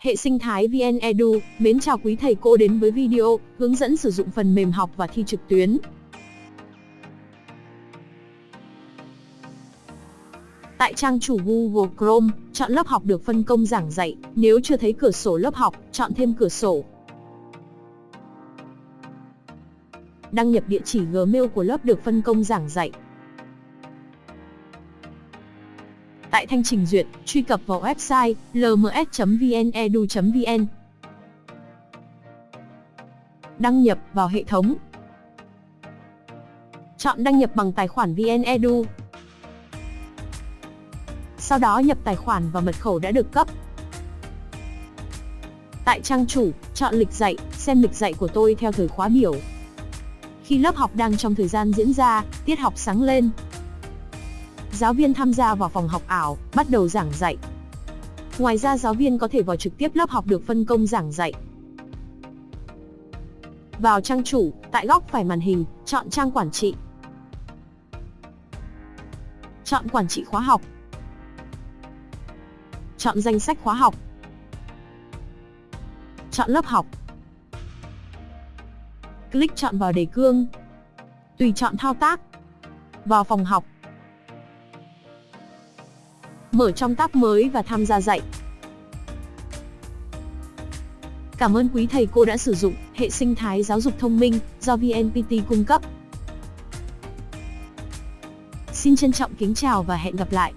Hệ sinh thái VN Edu, mến chào quý thầy cô đến với video hướng dẫn sử dụng phần mềm học và thi trực tuyến. Tại trang chủ Google Chrome, chọn lớp học được phân công giảng dạy, nếu chưa thấy cửa sổ lớp học, chọn thêm cửa sổ. Đăng nhập địa chỉ Gmail của lớp được phân công giảng dạy. Tại thanh trình duyệt, truy cập vào website lms.vnedu.vn. Đăng nhập vào hệ thống. Chọn đăng nhập bằng tài khoản VnEdu. Sau đó nhập tài khoản và mật khẩu đã được cấp. Tại trang chủ, chọn lịch dạy, xem lịch dạy của tôi theo thời khóa biểu. Khi lớp học đang trong thời gian diễn ra, tiết học sáng lên, giáo viên tham gia vào phòng học ảo, bắt đầu giảng dạy. Ngoài ra giáo viên có thể vào trực tiếp lớp học được phân công giảng dạy. Vào trang chủ, tại góc phải màn hình, chọn trang quản trị. Chọn quản trị khóa học. Chọn danh sách khóa học. Chọn lớp học. Click chọn vào đề cương. Tùy chọn thao tác. Vào phòng học mở trong tab mới và tham gia dạy. Cảm ơn quý thầy cô đã sử dụng hệ sinh thái giáo dục thông minh do VNPT cung cấp. Xin trân trọng kính chào và hẹn gặp lại.